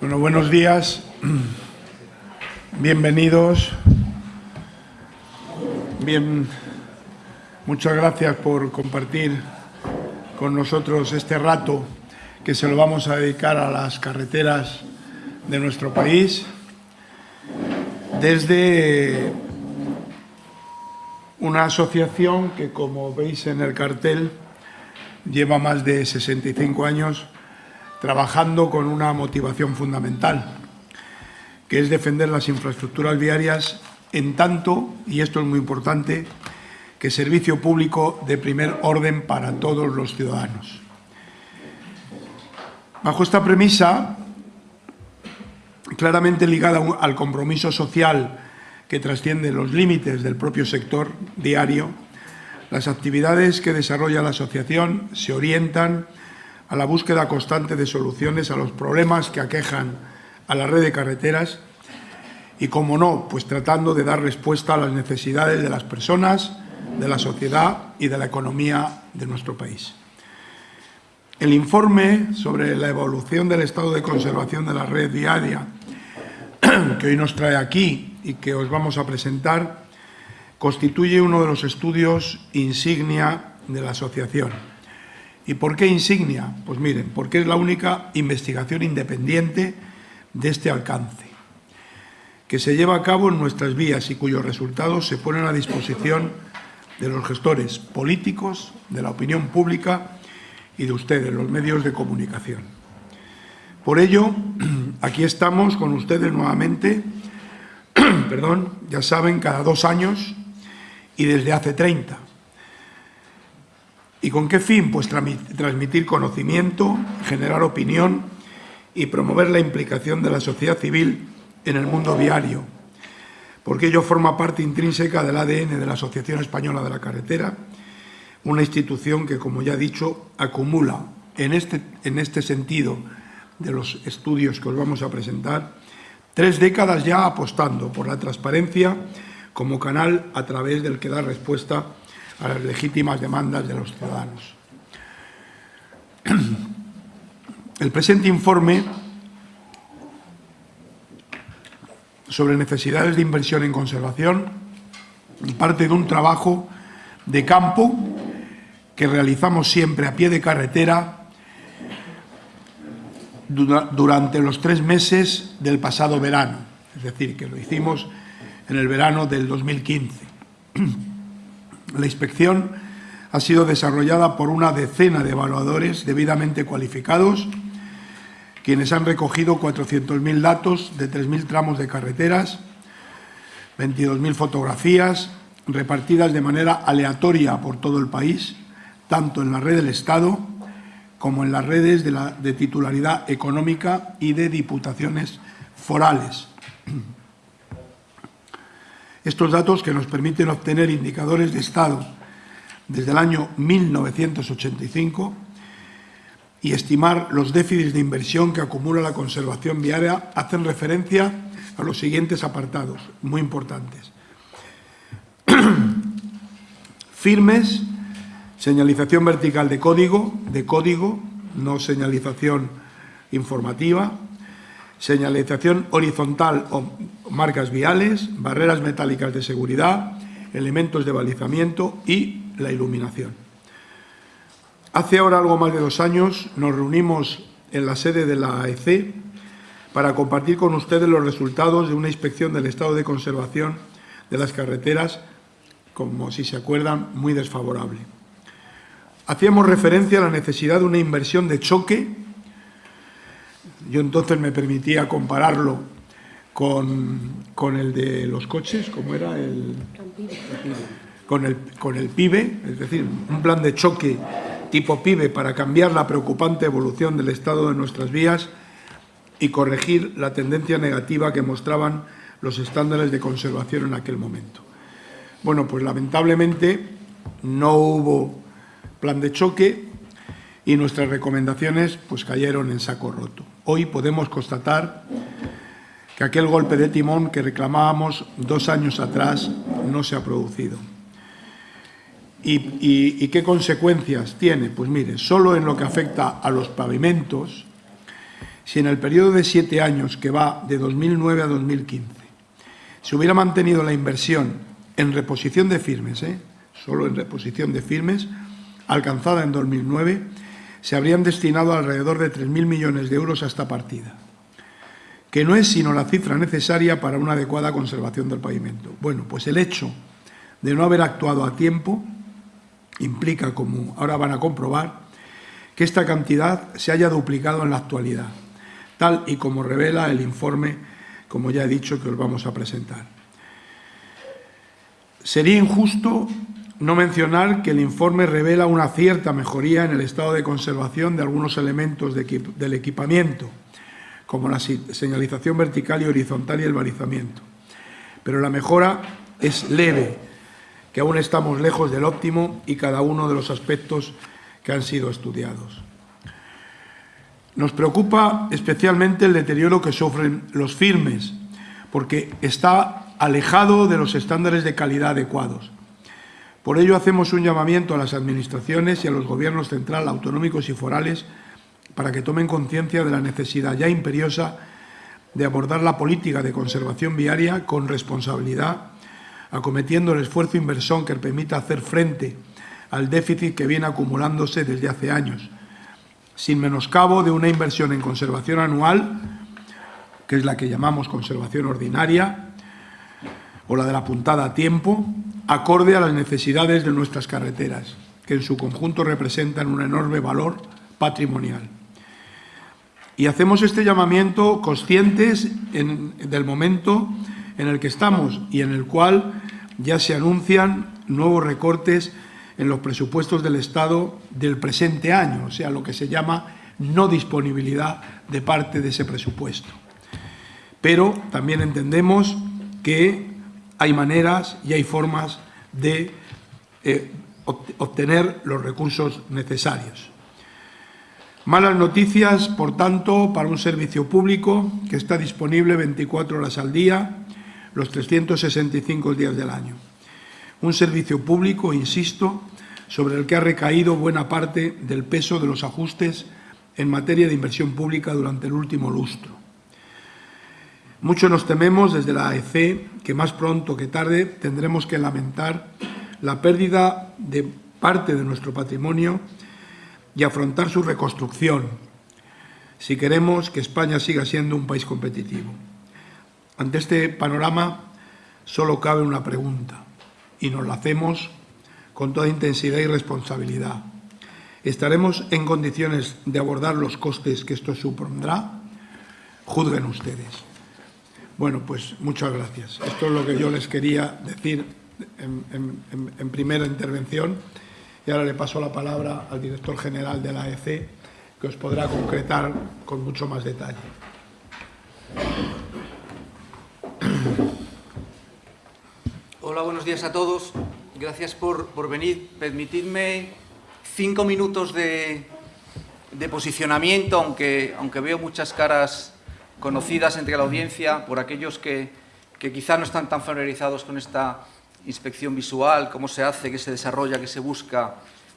Bueno, buenos días, bienvenidos. Bien, muchas gracias por compartir con nosotros este rato que se lo vamos a dedicar a las carreteras de nuestro país. Desde una asociación que, como veis en el cartel, lleva más de 65 años trabajando con una motivación fundamental, que es defender las infraestructuras viarias en tanto, y esto es muy importante, que servicio público de primer orden para todos los ciudadanos. Bajo esta premisa, claramente ligada al compromiso social que trasciende los límites del propio sector diario, las actividades que desarrolla la asociación se orientan a la búsqueda constante de soluciones a los problemas que aquejan a la red de carreteras y, como no, pues tratando de dar respuesta a las necesidades de las personas, de la sociedad y de la economía de nuestro país. El informe sobre la evolución del estado de conservación de la red diaria que hoy nos trae aquí y que os vamos a presentar constituye uno de los estudios insignia de la asociación ¿Y por qué insignia? Pues miren, porque es la única investigación independiente de este alcance, que se lleva a cabo en nuestras vías y cuyos resultados se ponen a disposición de los gestores políticos, de la opinión pública y de ustedes, los medios de comunicación. Por ello, aquí estamos con ustedes nuevamente, perdón, ya saben, cada dos años y desde hace 30 ¿Y con qué fin? Pues transmitir conocimiento, generar opinión y promover la implicación de la sociedad civil en el mundo viario, porque ello forma parte intrínseca del ADN de la Asociación Española de la Carretera, una institución que, como ya he dicho, acumula en este, en este sentido de los estudios que os vamos a presentar, tres décadas ya apostando por la transparencia como canal a través del que da respuesta las legítimas demandas de los ciudadanos. El presente informe sobre necesidades de inversión en conservación parte de un trabajo de campo que realizamos siempre a pie de carretera durante los tres meses del pasado verano, es decir, que lo hicimos en el verano del 2015. La inspección ha sido desarrollada por una decena de evaluadores debidamente cualificados, quienes han recogido 400.000 datos de 3.000 tramos de carreteras, 22.000 fotografías repartidas de manera aleatoria por todo el país, tanto en la red del Estado como en las redes de, de titularidad económica y de diputaciones forales. Estos datos que nos permiten obtener indicadores de Estado desde el año 1985 y estimar los déficits de inversión que acumula la conservación viaria hacen referencia a los siguientes apartados, muy importantes. Firmes, señalización vertical de código, de código, no señalización informativa, señalización horizontal o marcas viales, barreras metálicas de seguridad, elementos de balizamiento y la iluminación. Hace ahora algo más de dos años nos reunimos en la sede de la AEC para compartir con ustedes los resultados de una inspección del estado de conservación de las carreteras, como si se acuerdan, muy desfavorable. Hacíamos referencia a la necesidad de una inversión de choque yo entonces me permitía compararlo con, el de los coches, como era el... Con el, con el PIBE, es decir, un plan de choque tipo PIBE para cambiar la preocupante evolución del estado de nuestras vías y corregir la tendencia negativa que mostraban los estándares de conservación en aquel momento. Bueno, pues lamentablemente no hubo plan de choque y nuestras recomendaciones pues cayeron en saco roto. Hoy podemos constatar que aquel golpe de timón que reclamábamos dos años atrás no se ha producido. ¿Y, qué consecuencias tiene? Pues mire, solo en lo que afecta a los pavimentos, si en el periodo de siete años que va de 2009 a 2015 se hubiera mantenido la inversión en reposición de firmes, ¿eh? solo en reposición de firmes, alcanzada en 2009, se habrían destinado alrededor de 3.000 millones de euros a esta partida, que no es sino la cifra necesaria para una adecuada conservación del pavimento. Bueno, pues el hecho de no haber actuado a tiempo implica, como ahora van a comprobar, que esta cantidad se haya duplicado en la actualidad, tal y como revela el informe, como ya he dicho, que os vamos a presentar. Sería injusto no mencionar que el informe revela una cierta mejoría en el estado de conservación de algunos elementos del equipamiento, como la señalización vertical y horizontal y el balizamiento. Pero la mejora es leve, que aún estamos lejos del óptimo y cada uno de los aspectos que han sido estudiados. Nos preocupa especialmente el deterioro que sufren los firmes, porque está alejado de los estándares de calidad adecuados. Por ello hacemos un llamamiento a las administraciones y a los gobiernos central, autonómicos y forales para que tomen conciencia de la necesidad ya imperiosa de abordar la política de conservación viaria con responsabilidad, acometiendo el esfuerzo inversor que permita hacer frente al déficit que viene acumulándose desde hace años, sin menoscabo de una inversión en conservación anual, que es la que llamamos conservación ordinaria, o la de la puntada a tiempo, acorde a las necesidades de nuestras carreteras, que en su conjunto representan un enorme valor patrimonial. Y hacemos este llamamiento conscientes del momento en el que estamos y en el cual ya se anuncian nuevos recortes en los presupuestos del Estado del presente año, o sea, lo que se llama no disponibilidad de parte de ese presupuesto. Pero también entendemos que hay maneras y hay formas de eh, obtener los recursos necesarios. Malas noticias, por tanto, para un servicio público que está disponible 24 horas al día, los 365 días del año. Un servicio público, insisto, sobre el que ha recaído buena parte del peso de los ajustes en materia de inversión pública durante el último lustro. Mucho nos tememos desde la AEC que más pronto que tarde tendremos que lamentar la pérdida de parte de nuestro patrimonio y afrontar su reconstrucción si queremos que España siga siendo un país competitivo. Ante este panorama solo cabe una pregunta y nos la hacemos con toda intensidad y responsabilidad. ¿Estaremos en condiciones de abordar los costes que esto supondrá? Juzguen ustedes. Bueno, pues muchas gracias. Esto es lo que yo les quería decir en, primera intervención y ahora le paso la palabra al director general de la AEC que os podrá concretar con mucho más detalle. Hola, buenos días a todos. Gracias por, venir. Permitidme cinco minutos de, posicionamiento, aunque, aunque veo muchas caras conocidas entre la audiencia por aquellos que, quizá no están tan familiarizados con esta inspección visual, cómo se hace, qué se desarrolla, qué se busca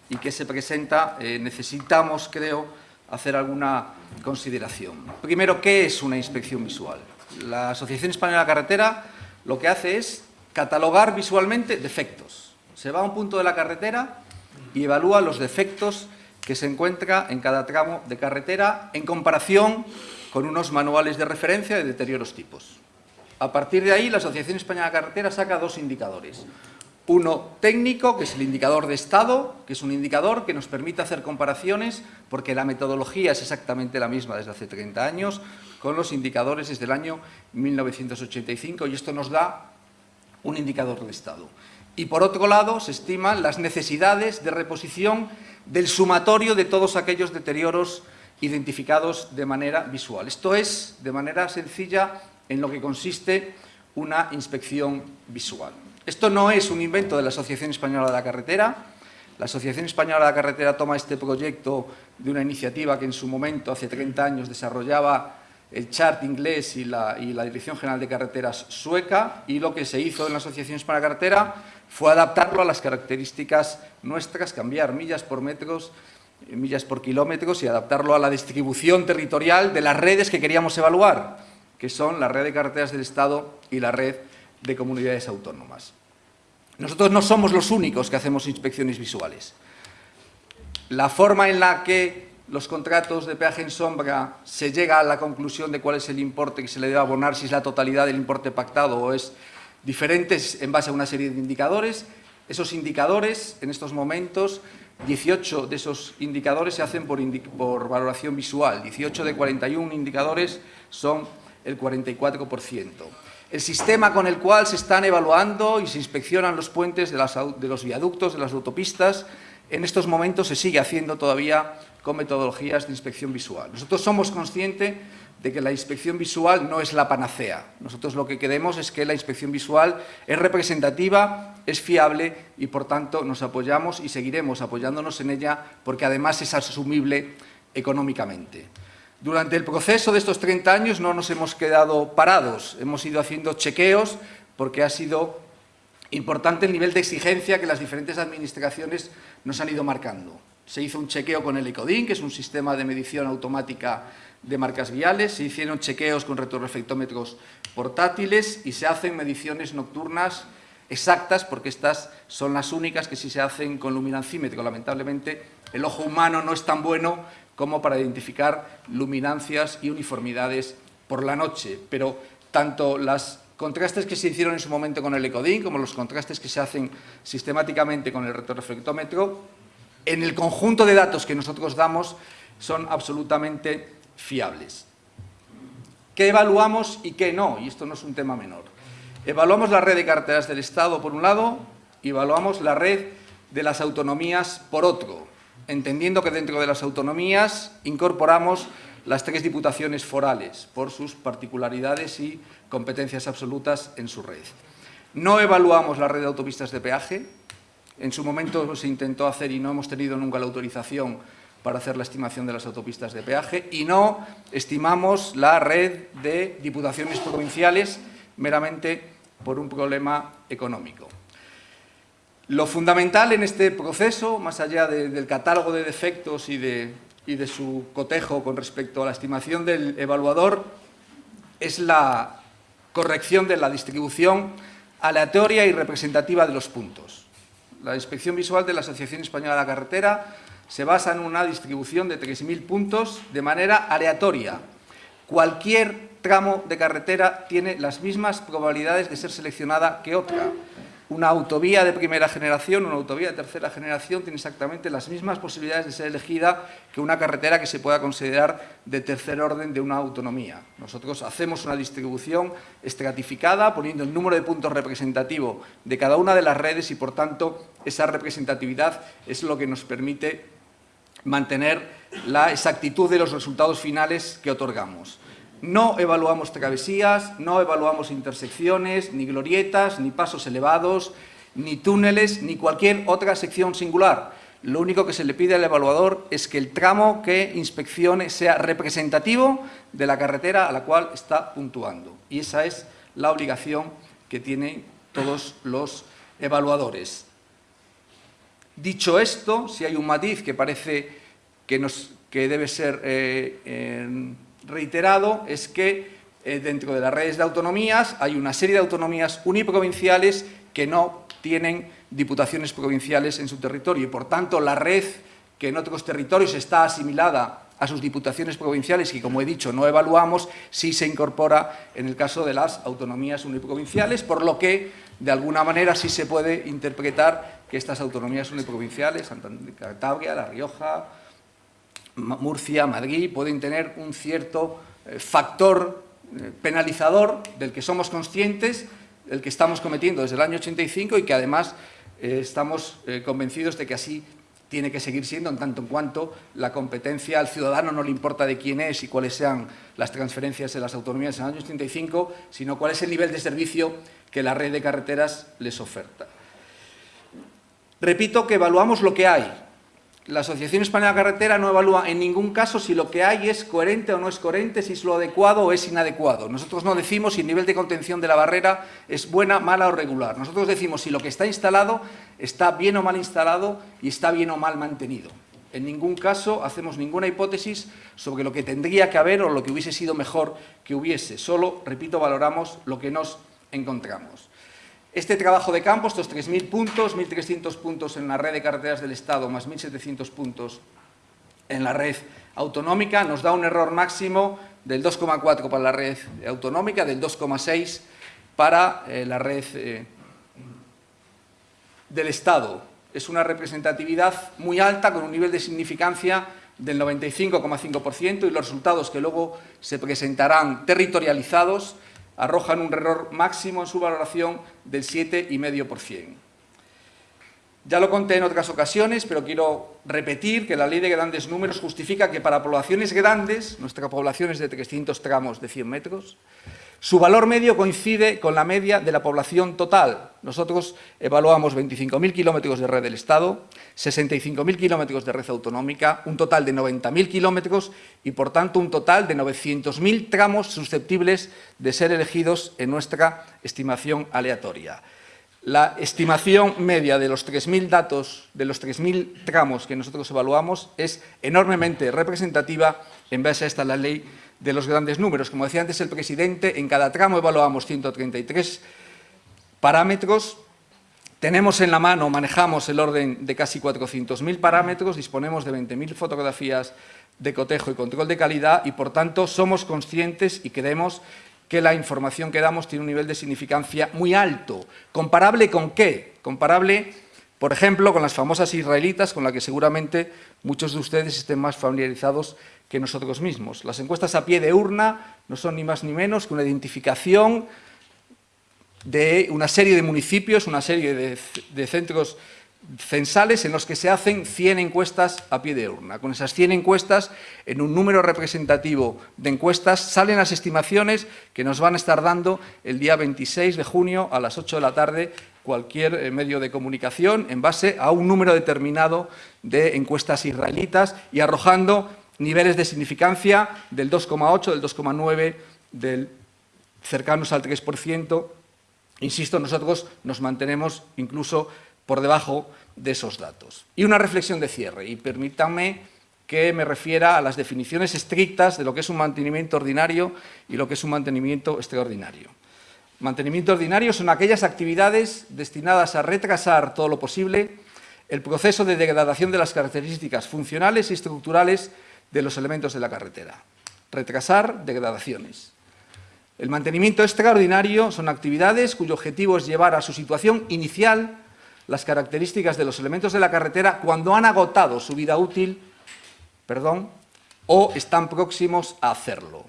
y qué se presenta, eh, necesitamos, creo, hacer alguna consideración. Primero, ¿qué es una inspección visual? La Asociación Española de la Carretera lo que hace es catalogar visualmente defectos. Se va a un punto de la carretera y evalúa los defectos que se encuentra en cada tramo de carretera en comparación con unos manuales de referencia de deterioros tipos. A partir de ahí, la Asociación Española de Carretera saca dos indicadores. Uno técnico, que es el indicador de estado, que es un indicador que nos permite hacer comparaciones, porque la metodología es exactamente la misma desde hace 30 años, con los indicadores desde el año 1985, y esto nos da un indicador de estado. Y por otro lado, se estiman las necesidades de reposición del sumatorio de todos aquellos deterioros identificados de manera visual. Esto es, de manera sencilla, en lo que consiste una inspección visual. Esto no es un invento de la Asociación Española de la Carretera. La Asociación Española de la Carretera toma este proyecto de una iniciativa que en su momento, hace 30 años, desarrollaba el chart inglés y la, Dirección General de Carreteras sueca y lo que se hizo en la Asociación Española de la Carretera fue adaptarlo a las características nuestras, cambiar millas por metros millas por kilómetros y adaptarlo a la distribución territorial de las redes que queríamos evaluar, que son la red de carreteras del Estado y la red de comunidades autónomas. Nosotros no somos los únicos que hacemos inspecciones visuales. La forma en la que los contratos de peaje en sombra se llega a la conclusión de cuál es el importe que se le debe abonar, si es la totalidad del importe pactado o es diferente en base a una serie de indicadores. Esos indicadores, en estos momentos, 18 de esos indicadores se hacen por, valoración visual, 18 de 41 indicadores son el 44%. El sistema con el cual se están evaluando y se inspeccionan los puentes de, de los viaductos, de las autopistas, en estos momentos se sigue haciendo todavía con metodologías de inspección visual. Nosotros somos conscientes de que la inspección visual no es la panacea. Nosotros lo que queremos es que la inspección visual es representativa, es fiable y, por tanto, nos apoyamos y seguiremos apoyándonos en ella porque, además, es asumible económicamente. Durante el proceso de estos 30 años no nos hemos quedado parados, hemos ido haciendo chequeos porque ha sido importante el nivel de exigencia que las diferentes administraciones nos han ido marcando. Se hizo un chequeo con el ECODIN, que es un sistema de medición automática de marcas viales, se hicieron chequeos con retroreflectómetros portátiles y se hacen mediciones nocturnas exactas, porque estas son las únicas que sí se hacen con luminancímetro. Lamentablemente, el ojo humano no es tan bueno como para identificar luminancias y uniformidades por la noche, pero tanto los contrastes que se hicieron en su momento con el ECODIN como los contrastes que se hacen sistemáticamente con el retroreflectómetro en el conjunto de datos que nosotros damos son absolutamente fiables. ¿Qué evaluamos y qué no? Y esto no es un tema menor. Evaluamos la red de carteras del Estado por un lado y evaluamos la red de las autonomías por otro, entendiendo que dentro de las autonomías incorporamos las tres diputaciones forales por sus particularidades y competencias absolutas en su red. No evaluamos la red de autopistas de peaje, en su momento se intentó hacer y no hemos tenido nunca la autorización para hacer la estimación de las autopistas de peaje y no estimamos la red de diputaciones provinciales meramente por un problema económico. Lo fundamental en este proceso, más allá del catálogo de defectos y de, su cotejo con respecto a la estimación del evaluador, es la corrección de la distribución aleatoria y representativa de los puntos. La inspección visual de la Asociación Española de la Carretera se basa en una distribución de 3.000 puntos de manera aleatoria. Cualquier tramo de carretera tiene las mismas probabilidades de ser seleccionada que otra. Una autovía de primera generación, una autovía de tercera generación tiene exactamente las mismas posibilidades de ser elegida que una carretera que se pueda considerar de tercer orden de una autonomía. Nosotros hacemos una distribución estratificada poniendo el número de puntos representativo de cada una de las redes y, por tanto, esa representatividad es lo que nos permite mantener la exactitud de los resultados finales que otorgamos. No evaluamos travesías, no evaluamos intersecciones, ni glorietas, ni pasos elevados, ni túneles, ni cualquier otra sección singular. Lo único que se le pide al evaluador es que el tramo que inspeccione sea representativo de la carretera a la cual está puntuando. Y esa es la obligación que tienen todos los evaluadores. Dicho esto, si hay un matiz que parece que, debe ser eh, reiterado es que eh, dentro de las redes de autonomías hay una serie de autonomías uniprovinciales que no tienen diputaciones provinciales en su territorio y, por tanto, la red que en otros territorios está asimilada a sus diputaciones provinciales y, como he dicho, no evaluamos, sí se incorpora en el caso de las autonomías uniprovinciales, por lo que, de alguna manera, sí se puede interpretar que estas autonomías uniprovinciales, Santander, Cantabria, La Rioja, Murcia, Madrid, pueden tener un cierto eh, factor eh, penalizador del que somos conscientes, del que estamos cometiendo desde el año 85 y que además eh, estamos convencidos de que así tiene que seguir siendo en tanto en cuanto la competencia al ciudadano no le importa de quién es y cuáles sean las transferencias de las autonomías en el año 85, sino cuál es el nivel de servicio que la red de carreteras les oferta. Repito que evaluamos lo que hay, la Asociación Española de Carretera no evalúa en ningún caso si lo que hay es coherente o no es coherente, si es lo adecuado o es inadecuado. Nosotros no decimos si el nivel de contención de la barrera es buena, mala o regular. Nosotros decimos si lo que está instalado está bien o mal instalado y está bien o mal mantenido. En ningún caso hacemos ninguna hipótesis sobre lo que tendría que haber o lo que hubiese sido mejor que hubiese. Solo, repito, valoramos lo que nos encontramos. Este trabajo de campo, estos 3.000 puntos, 1.300 puntos en la red de carreteras del Estado, más 1.700 puntos en la red autonómica, nos da un error máximo del 2,4 para la red autonómica, del 2,6 para eh, la red eh, del Estado. Es una representatividad muy alta, con un nivel de significancia del 95,5% y los resultados que luego se presentarán territorializados arrojan un error máximo en su valoración del 7,5%. Ya lo conté en otras ocasiones, pero quiero repetir que la ley de grandes números justifica que para poblaciones grandes, nuestra población es de 300 tramos de 100 metros, su valor medio coincide con la media de la población total. Nosotros evaluamos 25.000 kilómetros de red del Estado, 65.000 kilómetros de red autonómica, un total de 90.000 kilómetros y, por tanto, un total de 900.000 tramos susceptibles de ser elegidos en nuestra estimación aleatoria. La estimación media de los 3.000 datos, de los 3.000 tramos que nosotros evaluamos, es enormemente representativa en base a esta la ley de los grandes números. Como decía antes el presidente, en cada tramo evaluamos 133 parámetros. Tenemos en la mano, manejamos el orden de casi 400.000 parámetros, disponemos de 20.000 fotografías de cotejo y control de calidad y, por tanto, somos conscientes y creemos que la información que damos tiene un nivel de significancia muy alto. ¿Comparable con qué? Comparable, por ejemplo, con las famosas israelitas, con las que seguramente muchos de ustedes estén más familiarizados que nosotros mismos. Las encuestas a pie de urna no son ni más ni menos que una identificación de una serie de municipios, una serie de, centros censales en los que se hacen 100 encuestas a pie de urna. Con esas 100 encuestas, en un número representativo de encuestas, salen las estimaciones que nos van a estar dando el día 26 de junio a las 8 de la tarde cualquier eh, medio de comunicación en base a un número determinado de encuestas israelitas y arrojando niveles de significancia del 2,8, del 2,9, del cercanos al 3%. Insisto, nosotros nos mantenemos incluso por debajo de esos datos. Y una reflexión de cierre, y permítanme que me refiera a las definiciones estrictas de lo que es un mantenimiento ordinario y lo que es un mantenimiento extraordinario. Mantenimiento ordinario son aquellas actividades destinadas a retrasar todo lo posible el proceso de degradación de las características funcionales y estructurales de los elementos de la carretera. Retrasar degradaciones. El mantenimiento extraordinario son actividades cuyo objetivo es llevar a su situación inicial las características de los elementos de la carretera cuando han agotado su vida útil perdón, o están próximos a hacerlo.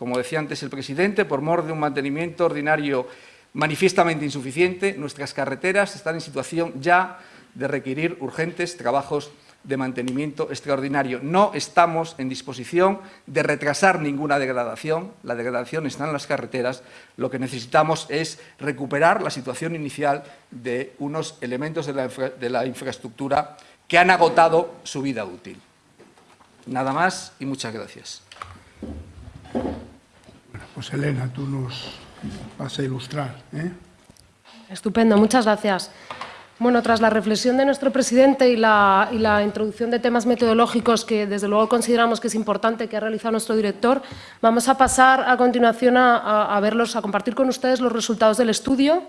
Como decía antes el presidente, por mor de un mantenimiento ordinario manifiestamente insuficiente, nuestras carreteras están en situación ya de requerir urgentes trabajos de mantenimiento extraordinario. No estamos en disposición de retrasar ninguna degradación, la degradación está en las carreteras, lo que necesitamos es recuperar la situación inicial de unos elementos de la, de la infraestructura que han agotado su vida útil. Nada más y muchas gracias. Pues Elena, tú nos vas a ilustrar. ¿eh? Estupendo, muchas gracias. Bueno, tras la reflexión de nuestro presidente y la, introducción de temas metodológicos que desde luego consideramos que es importante que ha realizado nuestro director, vamos a pasar a continuación a, a verlos, a compartir con ustedes los resultados del estudio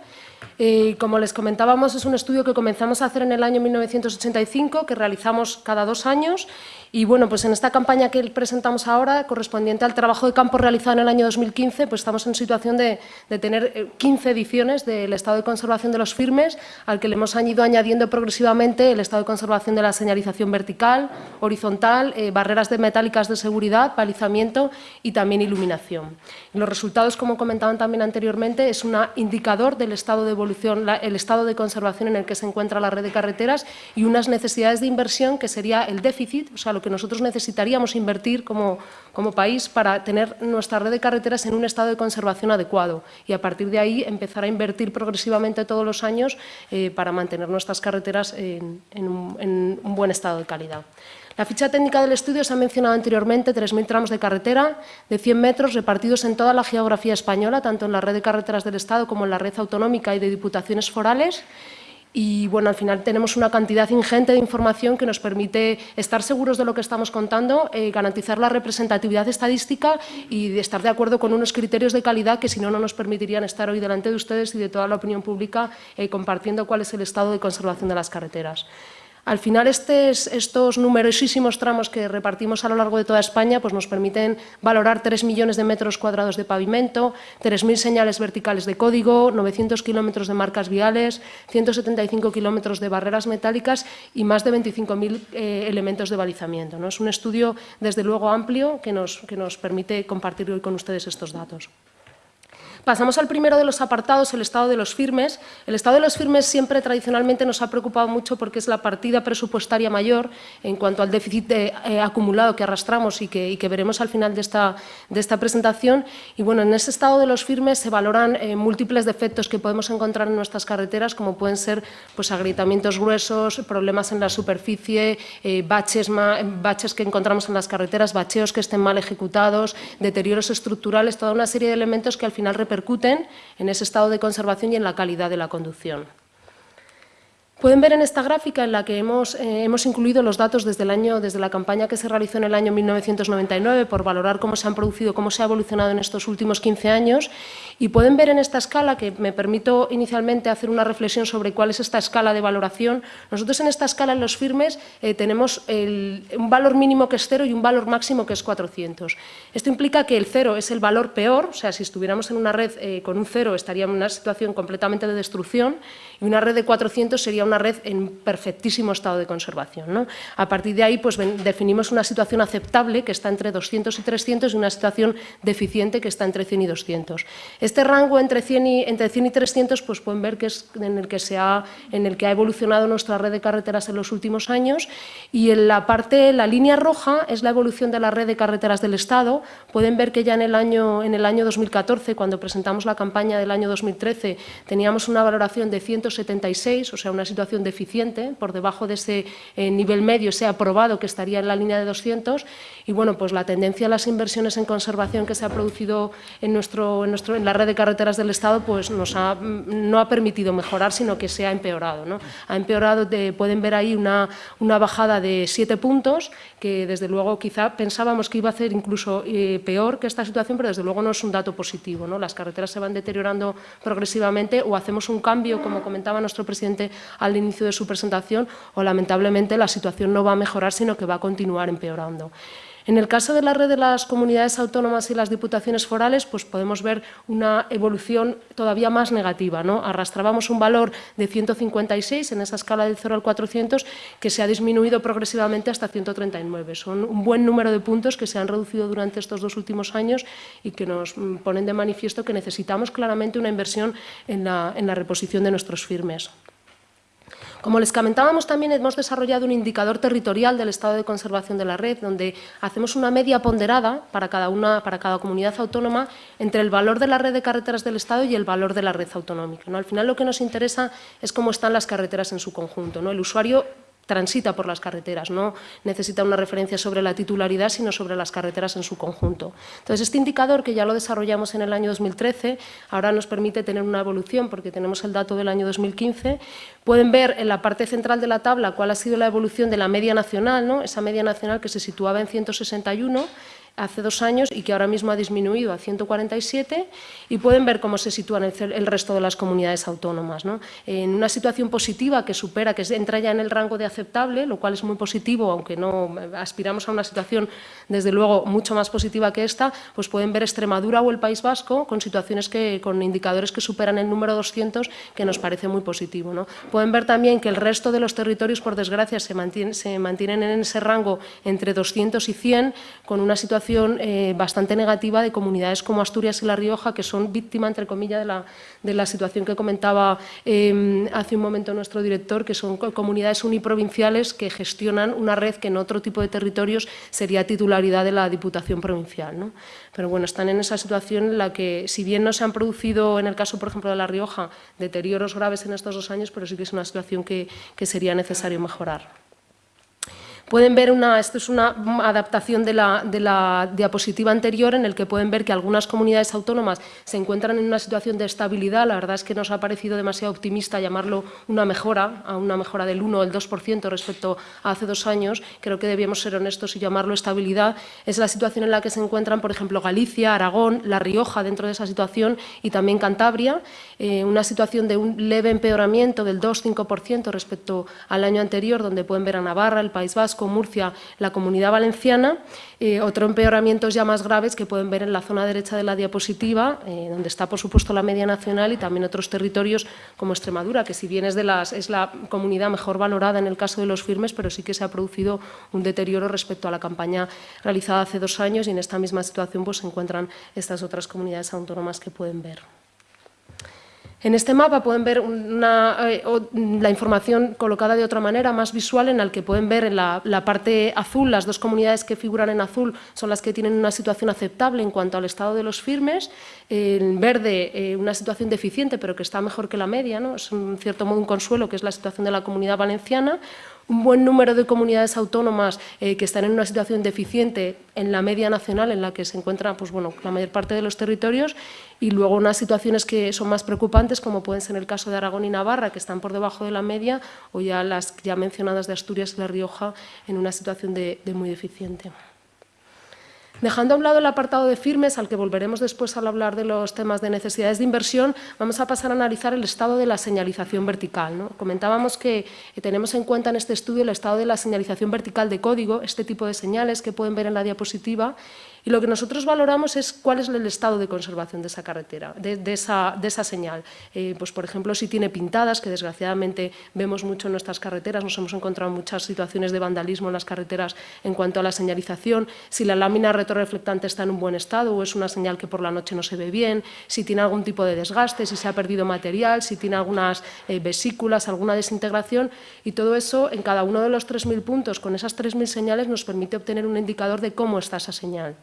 eh, como les comentábamos, es un estudio que comenzamos a hacer en el año 1985, que realizamos cada dos años. Y bueno, pues en esta campaña que presentamos ahora, correspondiente al trabajo de campo realizado en el año 2015, pues estamos en situación de, tener 15 eh, ediciones del estado de conservación de los firmes, al que le hemos ido añadiendo progresivamente el estado de conservación de la señalización vertical, horizontal, eh, barreras de metálicas de seguridad, balizamiento y también iluminación. los resultados, como comentaban también anteriormente, es un indicador del estado de evolución, el estado de conservación en el que se encuentra la red de carreteras y unas necesidades de inversión que sería el déficit, o sea, lo que nosotros necesitaríamos invertir como, como país para tener nuestra red de carreteras en un estado de conservación adecuado y a partir de ahí empezar a invertir progresivamente todos los años eh, para mantener nuestras carreteras en, un, en un buen estado de calidad. La ficha técnica del estudio se ha mencionado anteriormente, 3.000 tramos de carretera de 100 metros repartidos en toda la geografía española, tanto en la red de carreteras del Estado como en la red autonómica y de diputaciones forales. Y bueno, al final tenemos una cantidad ingente de información que nos permite estar seguros de lo que estamos contando, eh, garantizar la representatividad estadística y estar de acuerdo con unos criterios de calidad que si no, no nos permitirían estar hoy delante de ustedes y de toda la opinión pública eh, compartiendo cuál es el estado de conservación de las carreteras. Al final, estos numerosísimos tramos que repartimos a lo largo de toda España pues nos permiten valorar 3 millones de metros cuadrados de pavimento, 3.000 señales verticales de código, 900 kilómetros de marcas viales, 175 kilómetros de barreras metálicas y más de 25.000 eh, elementos de balizamiento. ¿no? Es un estudio, desde luego, amplio que nos, que nos permite compartir hoy con ustedes estos datos. Pasamos al primero de los apartados, el estado de los firmes. El estado de los firmes siempre tradicionalmente nos ha preocupado mucho porque es la partida presupuestaria mayor en cuanto al déficit eh, acumulado que arrastramos y que, veremos al final de esta, de esta, presentación. Y bueno, en ese estado de los firmes se valoran eh, múltiples defectos que podemos encontrar en nuestras carreteras, como pueden ser pues, agrietamientos gruesos, problemas en la superficie, eh, baches, baches que encontramos en las carreteras, bacheos que estén mal ejecutados, deterioros estructurales, toda una serie de elementos que al final repercuten en ese estado de conservación y en la calidad de la conducción. Pueden ver en esta gráfica en la que hemos, eh, hemos, incluido los datos desde, el año, desde la campaña que se realizó en el año 1999 por valorar cómo se han producido, cómo se ha evolucionado en estos últimos 15 años y pueden ver en esta escala, que me permito inicialmente hacer una reflexión sobre cuál es esta escala de valoración. Nosotros en esta escala en los firmes eh, tenemos un valor mínimo que es cero y un valor máximo que es 400. Esto implica que el cero es el valor peor, o sea, si estuviéramos en una red eh, con un cero estaríamos en una situación completamente de destrucción y una red de 400 sería una red en perfectísimo estado de conservación. A partir de ahí pues, definimos una situación aceptable que está entre 200 y 300 y una situación deficiente que está entre 100 y 200. Este rango entre 100 y, entre 100 y 300 pues, pueden ver que es en el que, se ha, en el que ha evolucionado nuestra red de carreteras en los últimos años y en la parte, la línea roja es la evolución de la red de carreteras del Estado. Pueden ver que ya en el año, en el año 2014, cuando presentamos la campaña del año 2013, teníamos una valoración de 176, o sea, una situación deficiente, por debajo de ese eh, nivel medio se ha probado que estaría en la línea de 200 y bueno, pues la tendencia a las inversiones en conservación que se ha producido en, nuestro, en, nuestro, en la red de carreteras del Estado pues nos ha, no ha permitido mejorar, sino que se ha empeorado. ¿no? Ha empeorado, pueden ver ahí una, una bajada de 7 puntos, que desde luego quizá pensábamos que iba a ser incluso eh, peor que esta situación, pero desde luego no es un dato positivo. ¿no? Las carreteras se van deteriorando progresivamente o hacemos un cambio, como comentaba nuestro presidente al inicio de su presentación o lamentablemente la situación no va a mejorar, sino que va a continuar empeorando. En el caso de la red de las comunidades autónomas y las diputaciones forales, pues podemos ver una evolución todavía más negativa. ¿no? Arrastrábamos un valor de 156 en esa escala del 0 al 400 que se ha disminuido progresivamente hasta 139. Son un buen número de puntos que se han reducido durante estos dos últimos años y que nos mm, ponen de manifiesto que necesitamos claramente una inversión en la, en la reposición de nuestros firmes. Como les comentábamos, también hemos desarrollado un indicador territorial del estado de conservación de la red, donde hacemos una media ponderada para cada, una, para cada comunidad autónoma entre el valor de la red de carreteras del Estado y el valor de la red autonómica. ¿no? Al final lo que nos interesa es cómo están las carreteras en su conjunto. ¿no? El usuario transita por las carreteras, no necesita una referencia sobre la titularidad, sino sobre las carreteras en su conjunto. Entonces, este indicador, que ya lo desarrollamos en el año 2013, ahora nos permite tener una evolución, porque tenemos el dato del año 2015, pueden ver en la parte central de la tabla cuál ha sido la evolución de la media nacional, ¿no? esa media nacional que se situaba en 161, hace dos años y que ahora mismo ha disminuido a 147 y pueden ver cómo se sitúan el, resto de las comunidades autónomas. En una situación positiva que supera, que entra ya en el rango de aceptable, lo cual es muy positivo, aunque no aspiramos a una situación desde luego mucho más positiva que esta, pues pueden ver Extremadura o el País Vasco con situaciones que, con indicadores que superan el número 200 que nos parece muy positivo. ¿no? Pueden ver también que el resto de los territorios, por desgracia, se, se mantienen en ese rango entre 200 y 100 con una situación eh, bastante negativa de comunidades como Asturias y La Rioja, que son víctimas, entre comillas, de la, de la situación que comentaba em, hace un momento nuestro director, que son comunidades uniprovinciales que gestionan una red que en otro tipo de territorios sería titularidad de la Diputación Provincial. ¿no? Pero bueno, están en esa situación en la que, si bien no se han producido, en el caso, por ejemplo, de La Rioja, deterioros graves en estos dos años, pero sí que es una situación que, que sería necesario mejorar. Pueden ver una, esto es una adaptación de la, de la diapositiva anterior en el que pueden ver que algunas comunidades autónomas se encuentran en una situación de estabilidad. La verdad es que nos ha parecido demasiado optimista llamarlo una mejora, a una mejora del 1 o el 2% respecto a hace dos años. Creo que debíamos ser honestos y llamarlo estabilidad. Es la situación en la que se encuentran, por ejemplo, Galicia, Aragón, La Rioja dentro de esa situación y también Cantabria. Eh, una situación de un leve empeoramiento del 2-5% respecto al año anterior, donde pueden ver a Navarra, el País Vasco, Murcia, la Comunidad Valenciana. Eh, otro empeoramiento ya más graves que pueden ver en la zona derecha de la diapositiva, eh, donde está, por supuesto, la media nacional y también otros territorios como Extremadura, que si bien es, de las, es la comunidad mejor valorada en el caso de los firmes, pero sí que se ha producido un deterioro respecto a la campaña realizada hace dos años y en esta misma situación pues, se encuentran estas otras comunidades autónomas que pueden ver. En este mapa pueden ver eh, la información colocada de otra manera, más visual, en la que pueden ver en la, parte azul, las dos comunidades que figuran en azul son las que tienen una situación aceptable en cuanto al estado de los firmes, en verde eh, una situación deficiente pero que está mejor que la media, ¿no? es en cierto modo un consuelo que es la situación de la comunidad valenciana, un buen número de comunidades autónomas eh, que están en una situación deficiente en la media nacional en la que se encuentran pues, bueno, la mayor parte de los territorios y luego unas situaciones que son más preocupantes como pueden ser el caso de Aragón y Navarra que están por debajo de la media o ya las ya mencionadas de Asturias y La Rioja en una situación de muy deficiente. Dejando a un lado el apartado de firmes, al que volveremos después al hablar de los temas de necesidades de inversión, vamos a pasar a analizar el estado de la señalización vertical. Comentábamos que tenemos en cuenta en este estudio el estado de la señalización vertical de código, este tipo de señales que pueden ver en la diapositiva, y lo que nosotros valoramos es cuál es el estado de conservación de esa carretera, de, esa, señal. Eh, pues, por ejemplo, si tiene pintadas, que desgraciadamente vemos mucho en nuestras carreteras, nos hemos encontrado muchas situaciones de vandalismo en las carreteras en cuanto a la señalización, si la lámina retroreflectante está en un buen estado o es una señal que por la noche no se ve bien, si tiene algún tipo de desgaste, si se ha perdido material, si tiene algunas eh, vesículas, alguna desintegración, y todo eso en cada uno de los 3.000 puntos, con esas 3.000 señales nos permite obtener un indicador de cómo está esa señal.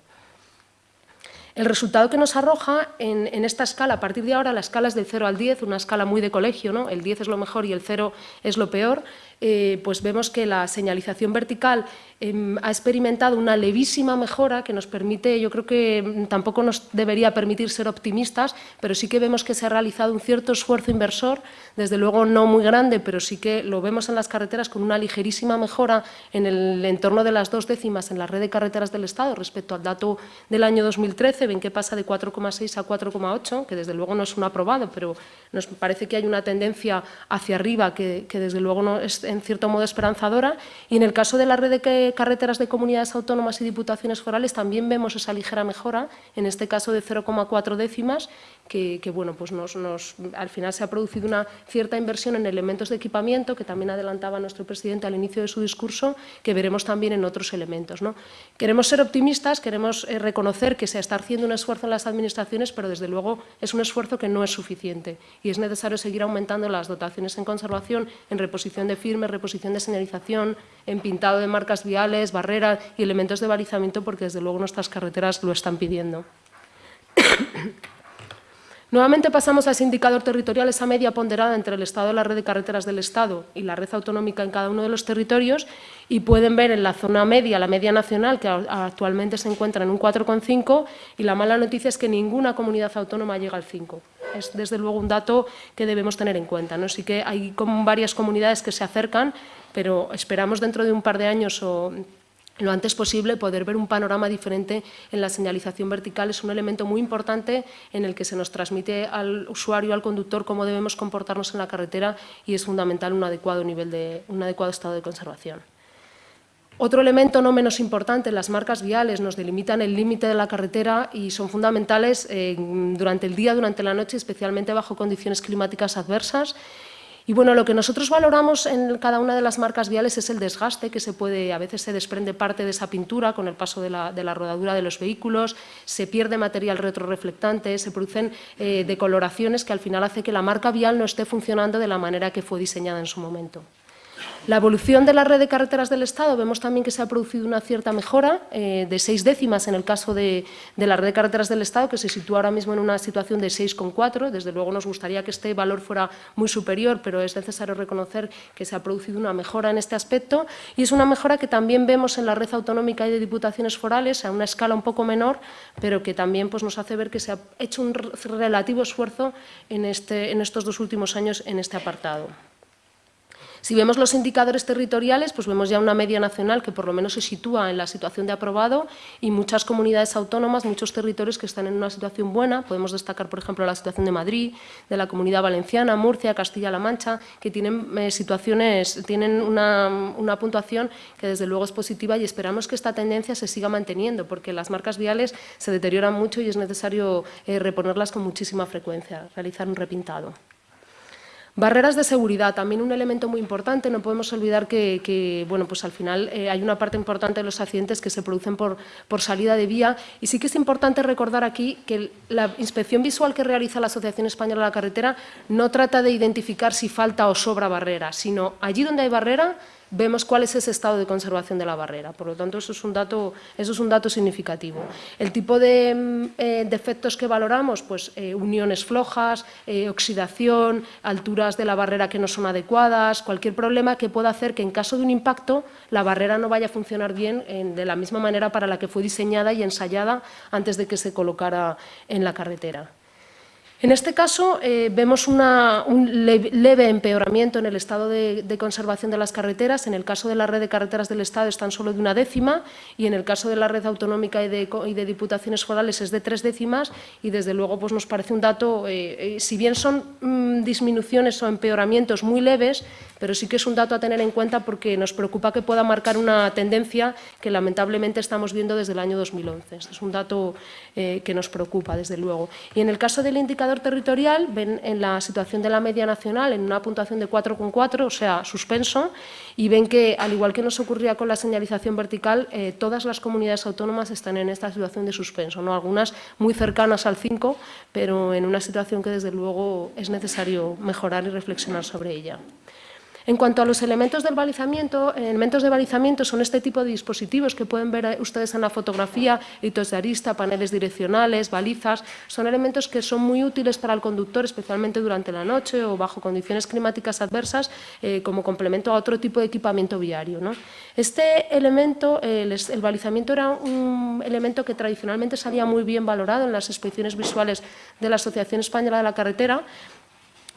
El resultado que nos arroja en, esta escala, a partir de ahora la escala es del 0 al 10, una escala muy de colegio, ¿no? el 10 es lo mejor y el 0 es lo peor, eh, pues vemos que la señalización vertical em, ha experimentado una levísima mejora que nos permite, yo creo que mm, tampoco nos debería permitir ser optimistas, pero sí que vemos que se ha realizado un cierto esfuerzo inversor, desde luego no muy grande, pero sí que lo vemos en las carreteras con una ligerísima mejora en el entorno de las dos décimas en la red de carreteras del Estado respecto al dato del año 2013, ven que pasa de 4,6 a 4,8, que desde luego no es un aprobado, pero nos parece que hay una tendencia hacia arriba que, que desde luego no es en cierto modo esperanzadora y en el caso de la red de carreteras de comunidades autónomas y diputaciones forales también vemos esa ligera mejora, en este caso de 0,4 décimas, que, bueno, pues nos, al final se ha producido una cierta inversión en elementos de equipamiento, que también adelantaba nuestro presidente al inicio de su discurso, que veremos también en otros elementos. ¿no? Queremos ser optimistas, queremos eh, reconocer que se está haciendo un esfuerzo en las administraciones, pero desde luego es un esfuerzo que no es suficiente y es necesario seguir aumentando las dotaciones en conservación, en reposición de reposición de señalización, en pintado de marcas viales, barreras y elementos de balizamiento, porque desde luego nuestras carreteras lo están pidiendo. Nuevamente pasamos a ese indicador territorial, esa media ponderada entre el Estado la red de carreteras del Estado y la red autonómica en cada uno de los territorios y pueden ver en la zona media, la media nacional, que actualmente se encuentra en un 4,5 y la mala noticia es que ninguna comunidad autónoma llega al 5. Es desde luego un dato que debemos tener en cuenta. ¿no? Sí que hay varias comunidades que se acercan, pero esperamos dentro de un par de años o lo antes posible poder ver un panorama diferente en la señalización vertical es un elemento muy importante en el que se nos transmite al usuario, al conductor, cómo debemos comportarnos en la carretera y es fundamental un adecuado, nivel de, un adecuado estado de conservación. Otro elemento no menos importante, las marcas viales nos delimitan el límite de la carretera y son fundamentales eh, durante el día, durante la noche, especialmente bajo condiciones climáticas adversas y bueno, lo que nosotros valoramos en cada una de las marcas viales es el desgaste que se puede, a veces se desprende parte de esa pintura con el paso de la, rodadura de los vehículos, se pierde material retroreflectante, se producen eh, decoloraciones que al final hace que la marca vial no esté funcionando de la manera que fue diseñada en su momento. La evolución de la red de carreteras del Estado, vemos también que se ha producido una cierta mejora eh, de seis décimas en el caso de, la red de carreteras del Estado, que se sitúa ahora mismo en una situación de 6,4. Desde luego nos gustaría que este valor fuera muy superior, pero es necesario reconocer que se ha producido una mejora en este aspecto y es una mejora que también vemos en la red autonómica y de diputaciones forales a una escala un poco menor, pero que también pues, nos hace ver que se ha hecho un relativo esfuerzo este, en estos dos últimos años en este apartado. Si vemos los indicadores territoriales, pues vemos ya una media nacional que por lo menos se sitúa en la situación de aprobado y muchas comunidades autónomas, muchos territorios que están en una situación buena. Podemos destacar, por ejemplo, la situación de Madrid, de la Comunidad Valenciana, Murcia, Castilla-La Mancha, que tienen eh, situaciones, tienen una, puntuación que desde luego es positiva y esperamos que esta tendencia se siga manteniendo porque las marcas viales se deterioran mucho y es necesario eh, reponerlas con muchísima frecuencia, realizar un repintado. Barreras de seguridad, también un elemento muy importante. No podemos olvidar que, bueno, pues al final eh, hay una parte importante de los accidentes que se producen por, por, salida de vía. Y sí que es importante recordar aquí que la inspección visual que realiza la Asociación Española de la Carretera no trata de identificar si falta o sobra barrera, sino allí donde hay barrera vemos cuál es ese estado de conservación de la barrera. Por lo tanto, eso es un dato, eso es un dato significativo. El tipo de mm, eh, defectos que valoramos, pues eh, uniones flojas, eh, oxidación, alturas de la barrera que no son adecuadas, cualquier problema que pueda hacer que en caso de un impacto la barrera no vaya a funcionar bien de la misma manera para la que fue diseñada y ensayada antes de que se colocara en la carretera. En este caso eh, vemos un leve empeoramiento en el estado de, conservación de las carreteras. En el caso de la red de carreteras del Estado están solo de una décima y en el caso de la red autonómica y de, diputaciones forales es de tres décimas y desde luego pues, nos parece un dato, eh, eh, si bien son mm, disminuciones o empeoramientos muy leves, pero sí que es un dato a tener en cuenta porque nos preocupa que pueda marcar una tendencia que lamentablemente estamos viendo desde el año 2011. Este es un dato que nos preocupa, desde luego. Y en el caso del indicador territorial, ven en la situación de la media nacional en una puntuación de 4,4, o sea, suspenso, y ven que, al igual que nos ocurría con la señalización vertical, eh, todas las comunidades autónomas están en esta situación de suspenso, ¿no? algunas muy cercanas al 5, pero en una situación que desde luego es necesario mejorar y reflexionar sobre ella. En cuanto a los elementos del balizamiento, elementos de balizamiento son este tipo de dispositivos que pueden ver ustedes en la fotografía, hitos de arista, paneles direccionales, balizas, son elementos que son muy útiles para el conductor, especialmente durante la noche o bajo condiciones climáticas adversas, eh, como complemento a otro tipo de equipamiento viario. Este elemento, el, balizamiento era un elemento que tradicionalmente se había muy bien valorado en las inspecciones visuales de la Asociación Española de la Carretera,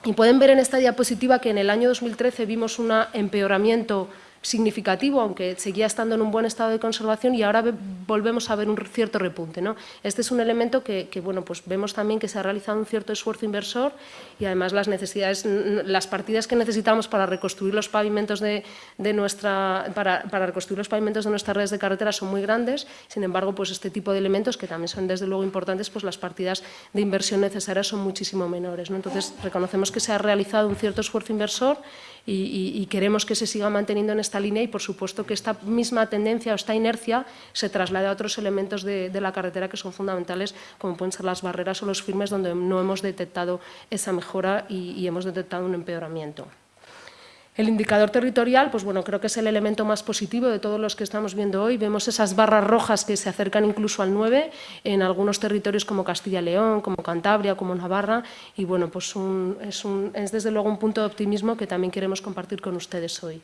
y pueden ver en esta diapositiva que en el año 2013 vimos un empeoramiento significativo, aunque seguía estando en un buen estado de conservación y ahora volvemos a ver un cierto repunte. ¿no? Este es un elemento que, bueno, pues vemos también que se ha realizado un cierto esfuerzo inversor y además las necesidades, las partidas que necesitamos para reconstruir los pavimentos de, nuestra, para, reconstruir los pavimentos de nuestras redes de carretera son muy grandes, sin embargo, pues este tipo de elementos que también son desde luego importantes, pues las partidas de inversión necesarias son muchísimo menores. ¿no? Entonces, reconocemos que se ha realizado un cierto esfuerzo inversor y, queremos que se siga manteniendo en esta línea y, por supuesto, que esta misma tendencia o esta inercia se traslade a otros elementos de, la carretera que son fundamentales, como pueden ser las barreras o los firmes, donde no hemos detectado esa mejora y hemos detectado un empeoramiento. El indicador territorial, pues bueno, creo que es el elemento más positivo de todos los que estamos viendo hoy. Vemos esas barras rojas que se acercan incluso al 9 en algunos territorios como Castilla y León, como Cantabria, como Navarra. Y bueno, pues es, es desde luego un punto de optimismo que también queremos compartir con ustedes hoy.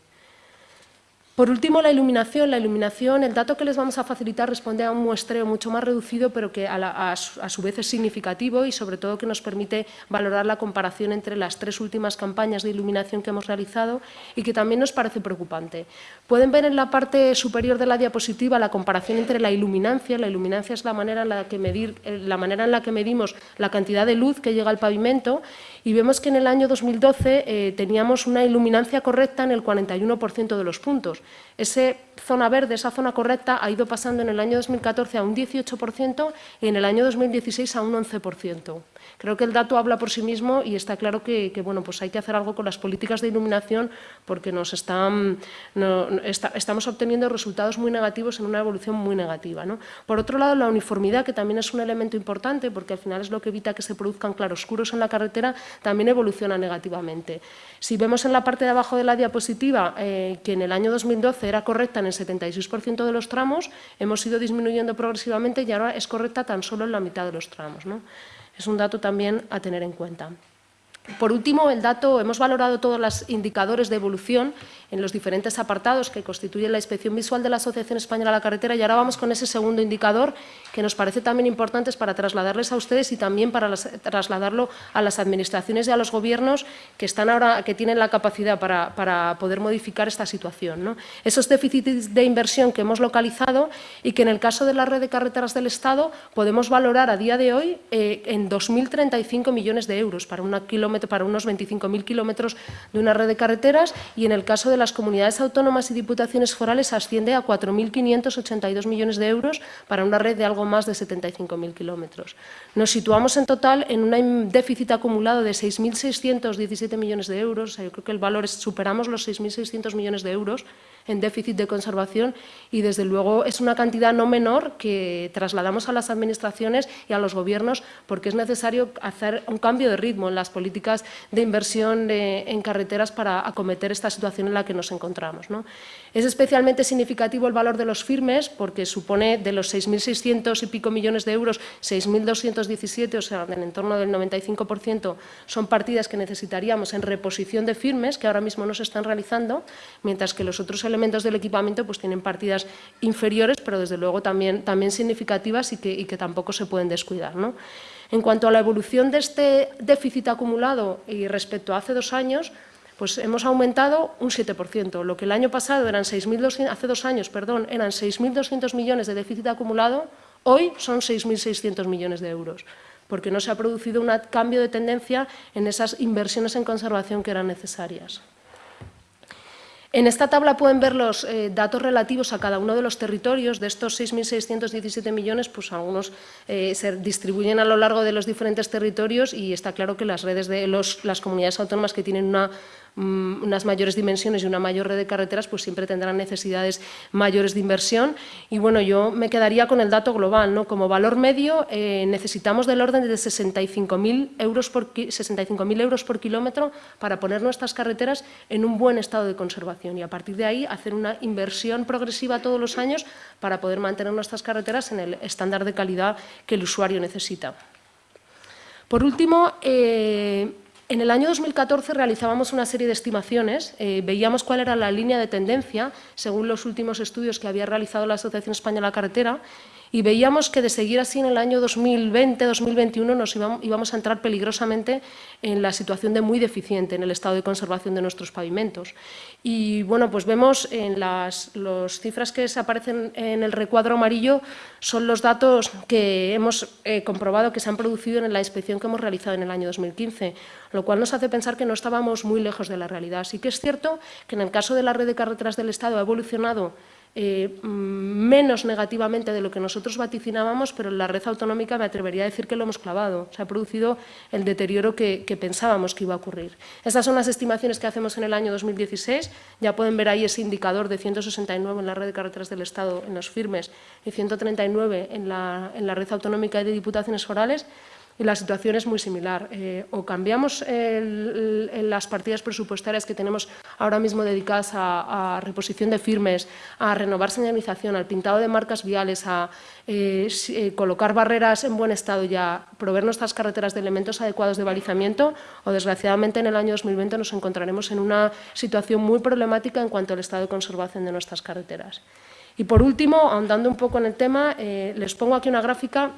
Por último, la iluminación. La iluminación, el dato que les vamos a facilitar responde a un muestreo mucho más reducido, pero que a, su, vez es significativo y sobre todo que nos permite valorar la comparación entre las tres últimas campañas de iluminación que hemos realizado y que también nos parece preocupante. Pueden ver en la parte superior de la diapositiva la comparación entre la iluminancia. La iluminancia es la manera en la que, eh, la manera en la que medimos la cantidad de luz que llega al pavimento y vemos que en el año 2012 eh, teníamos una iluminancia correcta en el 41% de los puntos. Ese zona verde, esa zona correcta, ha ido pasando en el año 2014 a un 18% y en el año 2016 a un 11%. Creo que el dato habla por sí mismo y está claro que, bueno, pues hay que hacer algo con las políticas de iluminación porque nos estamos obteniendo resultados muy negativos en una evolución muy negativa. Por otro lado, la uniformidad, que también es un elemento importante porque al final es lo que evita que se produzcan claroscuros en la carretera, también evoluciona negativamente. Si vemos en la parte de abajo de la diapositiva eh, que en el año 2012 era correcta en el 76% de los tramos, hemos ido disminuyendo progresivamente y ahora es correcta tan solo en la mitad de los tramos. ¿no? Es un dato también a tener en cuenta. Por último, el dato, hemos valorado todos los indicadores de evolución en los diferentes apartados que constituyen la inspección visual de la Asociación Española de la Carretera y ahora vamos con ese segundo indicador que nos parece también importante para trasladarles a ustedes y también para trasladarlo a las administraciones y a los gobiernos que, están ahora, que tienen la capacidad para, poder modificar esta situación. Esos déficits de inversión que hemos localizado y que en el caso de la red de carreteras del Estado podemos valorar a día de hoy eh, en 2.035 millones de euros para, una para unos 25.000 kilómetros de una red de carreteras y en el caso de las comunidades autónomas y diputaciones forales asciende a 4.582 millones de euros para una red de algo más de 75.000 kilómetros. Nos situamos en total en un déficit acumulado de 6.617 millones de euros, yo creo que el valor es, superamos los 6.600 millones de euros en déficit de conservación y desde luego es una cantidad no menor que trasladamos a las administraciones y a los gobiernos porque es necesario hacer un cambio de ritmo en las políticas de inversión en carreteras para acometer esta situación en la que nos encontramos. Es especialmente significativo el valor de los firmes porque supone de los 6.600 y pico millones de euros, 6.217, o sea, en entorno del 95%, son partidas que necesitaríamos en reposición de firmes que ahora mismo no se están realizando, mientras que los otros elementos del equipamiento pues tienen partidas inferiores, pero desde luego también, también significativas y que, que tampoco se pueden descuidar. En cuanto a la evolución de este déficit acumulado y respecto a hace dos años, pues hemos aumentado un 7%. Lo que el año pasado eran 6.200, hace dos años, perdón, eran 6.200 millones de déficit acumulado, hoy son 6.600 millones de euros, porque no se ha producido un cambio de tendencia en esas inversiones en conservación que eran necesarias. En esta tabla pueden ver los eh, datos relativos a cada uno de los territorios. De estos 6.617 millones, pues algunos eh, se distribuyen a lo largo de los diferentes territorios y está claro que las redes de las comunidades autónomas que tienen Mm, unas mayores dimensiones y una mayor red de carreteras, pues siempre tendrán necesidades mayores de inversión. Y bueno, yo me quedaría con el dato global. ¿no? Como valor medio eh, necesitamos del orden de 65.000 euros, por, 65 euros por kilómetro para poner nuestras carreteras en un buen estado de conservación y a partir de ahí hacer una inversión progresiva todos los años para poder mantener nuestras carreteras en el estándar de calidad que el usuario necesita. Por último, eh, en el año 2014 realizábamos una serie de estimaciones, eh, veíamos cuál era la línea de tendencia según los últimos estudios que había realizado la Asociación Española Carretera y veíamos que de seguir así en el año 2020-2021 nos íbamos a entrar peligrosamente en la situación de muy deficiente en el estado de conservación de nuestros pavimentos. Y bueno, pues vemos en las cifras que aparecen en el recuadro amarillo son los datos que hemos eh, comprobado que se han producido en la inspección que hemos realizado en el año 2015, lo cual nos hace pensar que no estábamos muy lejos de la realidad. Sí que es cierto que en el caso de la red de carreteras del Estado ha evolucionado eh, menos negativamente de lo que nosotros vaticinábamos, pero en la red autonómica me atrevería a decir que lo hemos clavado. Se ha producido el deterioro que, pensábamos que iba a ocurrir. Estas son las estimaciones que hacemos en el año 2016. Ya pueden ver ahí ese indicador de 169 en la red de carreteras del Estado en los firmes y 139 en la, en la red autonómica de diputaciones forales y la situación es muy similar. Eh, o cambiamos las partidas presupuestarias que tenemos ahora mismo dedicadas a, reposición de firmes, a renovar señalización, al pintado de marcas viales, a eh, eh, colocar barreras en buen estado y a proveer nuestras carreteras de elementos adecuados de balizamiento, o desgraciadamente en el año 2020 nos encontraremos en una situación muy problemática en cuanto al estado de conservación de nuestras carreteras. Y por último, ahondando un poco en el tema, les pongo aquí una gráfica,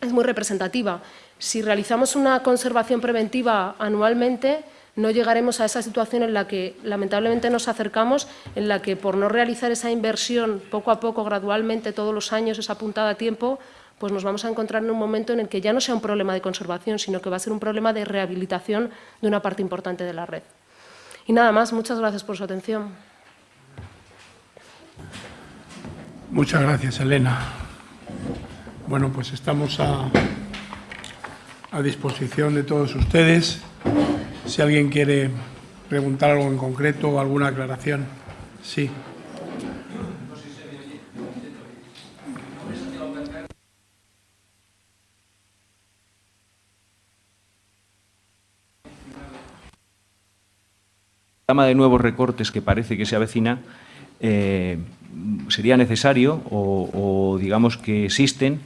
es muy representativa. Si realizamos una conservación preventiva anualmente, no llegaremos a esa situación en la que lamentablemente nos acercamos, en la que por no realizar esa inversión poco a poco, gradualmente, todos los años, esa puntada a tiempo, pues nos vamos a encontrar en un momento en el que ya no sea un problema de conservación, sino que va a ser un problema de rehabilitación de una parte importante de la red. Y nada más, muchas gracias por su atención. Muchas gracias, Elena. Bueno, pues estamos a, a disposición de todos ustedes. Si alguien quiere preguntar algo en concreto o alguna aclaración. Sí. de nuevos recortes que parece que se avecina eh, sería necesario o, digamos que existen,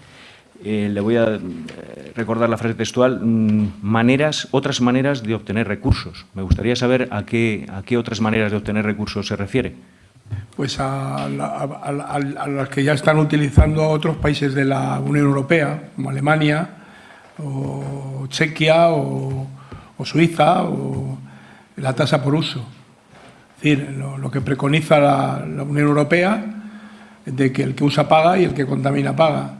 eh, le voy a eh, recordar la frase textual, mm, maneras, otras maneras de obtener recursos. Me gustaría saber a qué, a qué otras maneras de obtener recursos se refiere. Pues a, la, a, a, a, las que ya están utilizando otros países de la Unión Europea, como Alemania, o Chequia, o, Suiza, o la tasa por uso. Es decir, lo, lo que preconiza la, la, Unión Europea de que el que usa paga y el que contamina paga.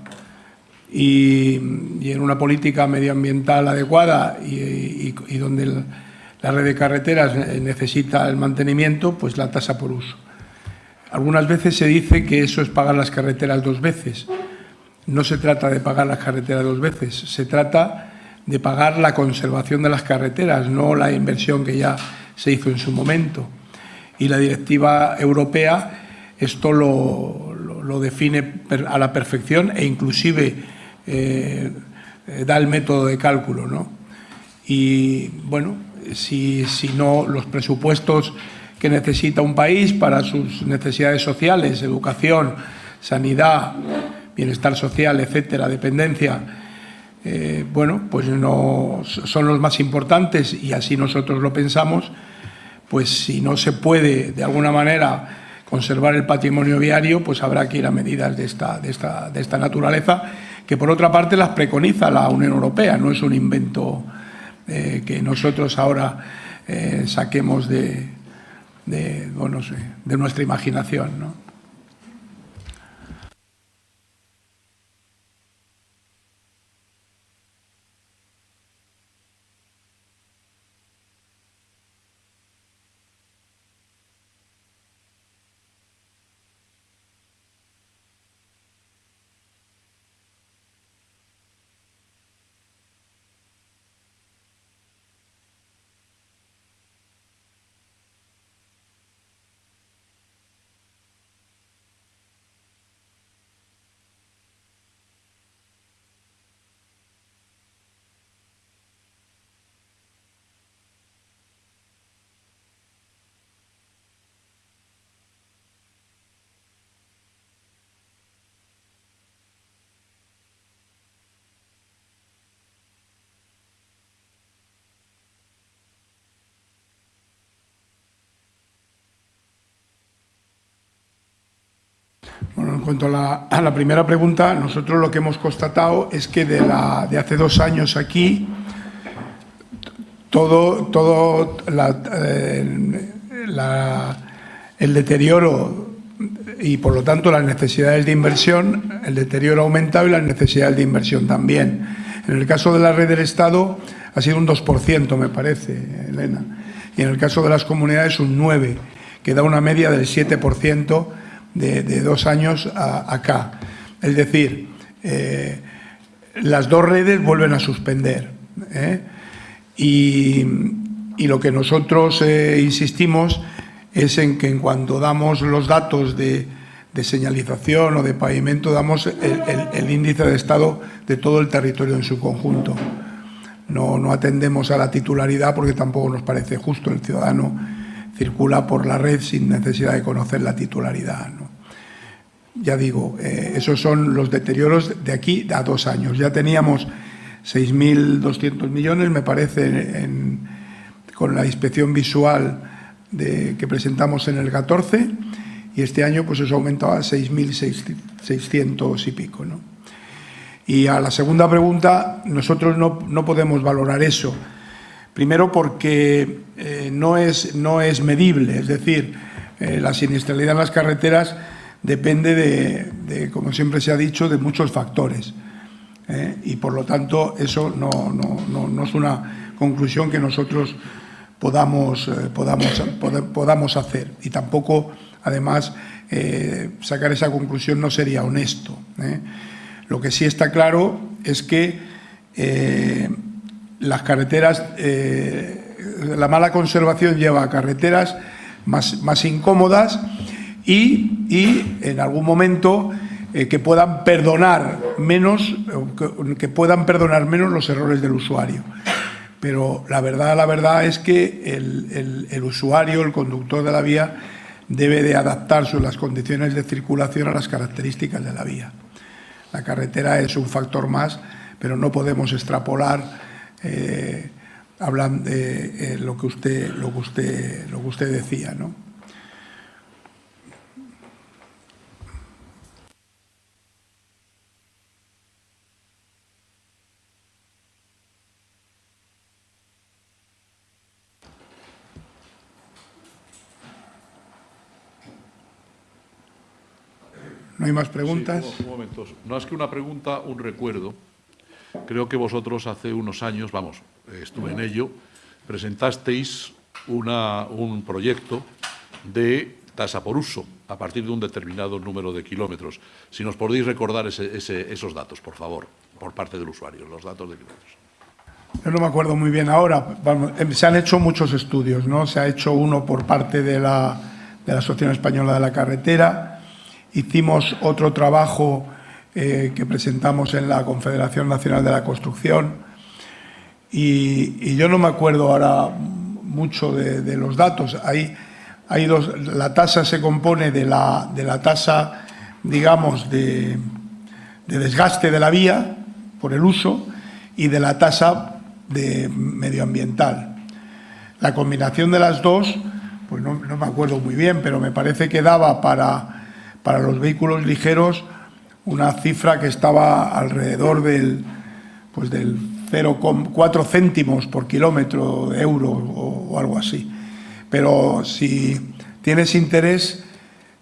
Y, y en una política medioambiental adecuada y, y, donde el, la red de carreteras necesita el mantenimiento, pues la tasa por uso. Algunas veces se dice que eso es pagar las carreteras dos veces. No se trata de pagar las carreteras dos veces, se trata de pagar la conservación de las carreteras, no la inversión que ya se hizo en su momento. Y la directiva europea esto lo, lo, lo define a la perfección e inclusive eh, da el método de cálculo. ¿no? Y bueno, si, si no los presupuestos que necesita un país para sus necesidades sociales, educación, sanidad, bienestar social, etcétera, dependencia, eh, bueno, pues no son los más importantes y así nosotros lo pensamos, pues si no se puede de alguna manera conservar el patrimonio viario, pues habrá que ir a medidas de esta, de esta, de esta naturaleza, que por otra parte las preconiza la Unión Europea, no es un invento eh, que nosotros ahora eh, saquemos de, de, bueno, de nuestra imaginación. ¿no? Bueno, en cuanto a la, primera pregunta, nosotros lo que hemos constatado es que de, la, de hace dos años aquí, todo, eh, el deterioro y por lo tanto las necesidades de inversión, el deterioro ha aumentado y las necesidades de inversión también. En el caso de la red del Estado ha sido un 2%, me parece, Elena, y en el caso de las comunidades un 9%, que da una media del 7% de, dos años acá. Es decir, eh, las dos redes vuelven a suspender. ¿eh? Y, lo que nosotros eh, insistimos es en que en cuanto damos los datos de, señalización o de pavimento, damos el, índice de estado de todo el territorio en su conjunto. No, no atendemos a la titularidad porque tampoco nos parece justo. El ciudadano circula por la red sin necesidad de conocer la titularidad. Ya digo, eh, esos son los deterioros de aquí a dos años. Ya teníamos 6.200 millones, me parece, con la inspección visual que presentamos en el 14 y este año pues eso aumentaba a 6.600 y pico. ¿no? Y a la segunda pregunta, nosotros no, no podemos valorar eso. Primero porque eh, no, es, no es medible, es decir, eh, la siniestralidad en las carreteras depende de, como siempre se ha dicho, de muchos factores. ¿eh? Y por lo tanto, eso no, no, no, no, es una conclusión que nosotros podamos, podamos, pod podamos hacer. Y tampoco además, sacar esa conclusión no sería honesto. Lo que sí está claro es que las carreteras, la mala conservación lleva a carreteras más, más incómodas y, y, en algún momento que puedan perdonar menos que puedan perdonar menos los errores del usuario pero la verdad, la verdad es que el, usuario, el conductor de la vía, debe de adaptarse las condiciones de circulación a las características de la vía. La carretera es un factor más, pero no podemos extrapolar eh, hablando de eh, lo que usted lo que usted lo que usted decía, ¿no? ¿No hay más preguntas? Momento. No es que una pregunta, un recuerdo. Creo que vosotros hace unos años, vamos, estuve en ello, presentasteis una, un proyecto de tasa por uso a partir de un determinado número de kilómetros. Si nos podéis recordar ese, esos datos, por favor, por parte del usuario, los datos de kilómetros. Yo no me acuerdo muy bien ahora. Em, se han hecho muchos estudios, ¿no? Se ha hecho uno por parte de la, de la Asociación Española de la Carretera, Hicimos otro trabajo eh, que presentamos en la Confederación Nacional de la Construcción y, yo no me acuerdo ahora mucho de, los datos. Hay, hay dos, la tasa se compone de la, de la tasa, digamos, de, de desgaste de la vía por el uso y de la tasa de medioambiental. La combinación de las dos, pues no, no me acuerdo muy bien, pero me parece que daba para para los vehículos ligeros una cifra que estaba alrededor del, pues del 0,4 céntimos por kilómetro de euro o, algo así. Pero si tienes interés,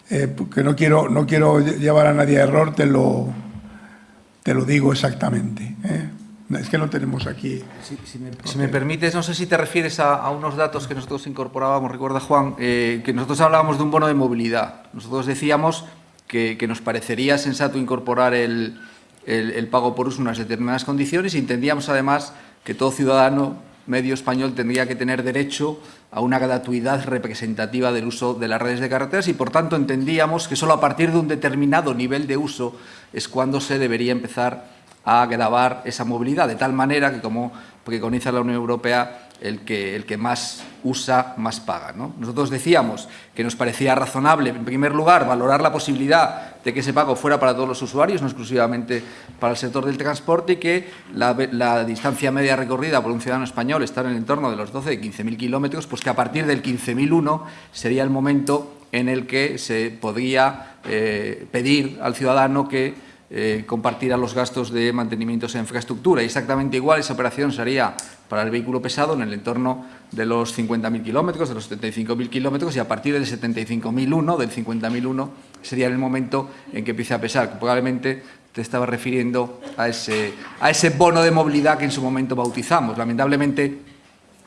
eh, que no quiero, no quiero llevar a nadie a error, te lo, te lo digo exactamente. ¿eh? Es que no tenemos aquí. Si, me, permites, no sé si te refieres a, unos datos que nosotros incorporábamos, recuerda Juan, eh, que nosotros hablábamos de un bono de movilidad. Nosotros decíamos que, nos parecería sensato incorporar el, pago por uso en unas determinadas condiciones y entendíamos además que todo ciudadano medio español tendría que tener derecho a una gratuidad representativa del uso de las redes de carreteras y, por tanto, entendíamos que solo a partir de un determinado nivel de uso es cuando se debería empezar a grabar esa movilidad, de tal manera que, como preconiza la Unión Europea, el que, el que más usa, más paga. ¿no? Nosotros decíamos que nos parecía razonable, en primer lugar, valorar la posibilidad de que ese pago fuera para todos los usuarios, no exclusivamente para el sector del transporte, y que la, distancia media recorrida por un ciudadano español está en el entorno de los 12 y 15.000 kilómetros, pues que a partir del 15.001 sería el momento en el que se podría eh, pedir al ciudadano que eh, compartirá los gastos de mantenimiento de infraestructura. Exactamente igual esa operación sería para el vehículo pesado en el entorno de los 50.000 kilómetros, de los 75.000 kilómetros y a partir del 75.001, del 50.001, sería el momento en que empiece a pesar. Probablemente te estaba refiriendo a ese, a ese bono de movilidad que en su momento bautizamos. Lamentablemente,